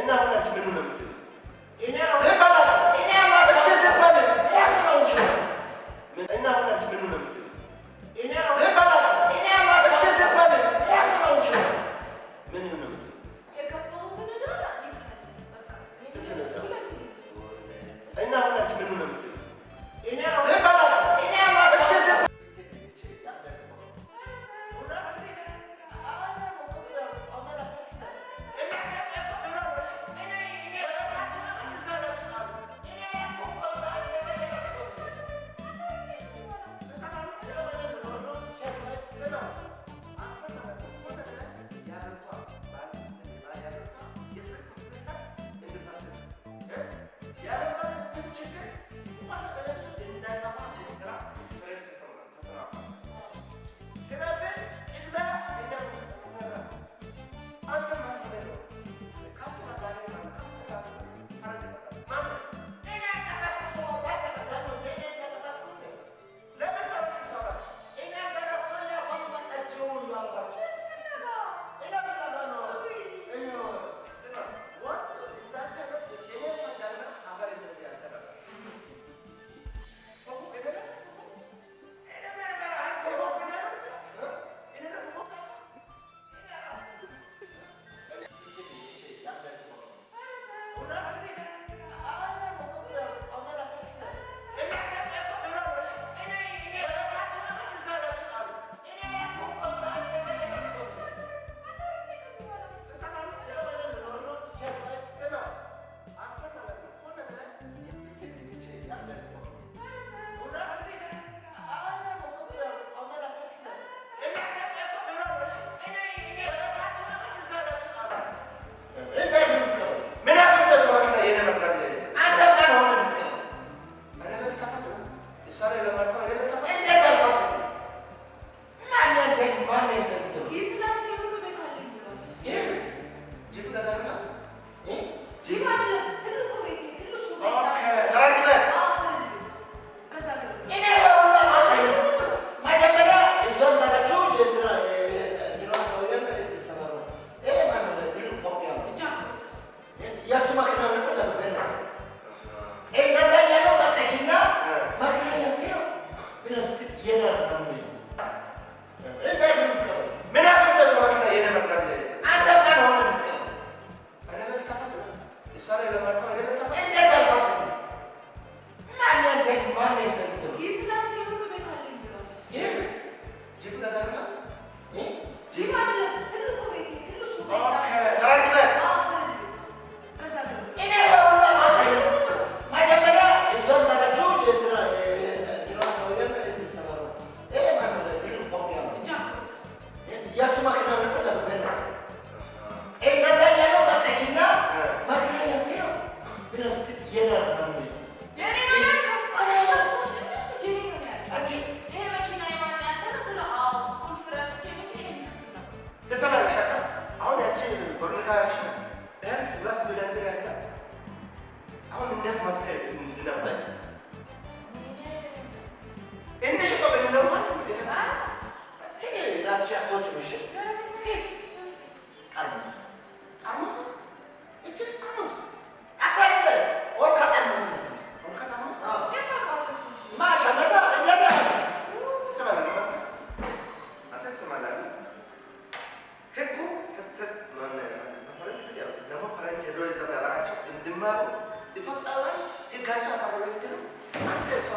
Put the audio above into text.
맨날 하나 질문을 묻죠. ተወልካችን እህል ሁለት ብለንድር ያለ አሁን እንዴት መፍትሄ እንድናባቸው እንሽቆ ብንለው ይሄ ራስሽ አትወጭ ምሽል ግንባሩ ኢትዮጵያውያን ህጋቸው አካባቢ ምትለው አንተ እሷ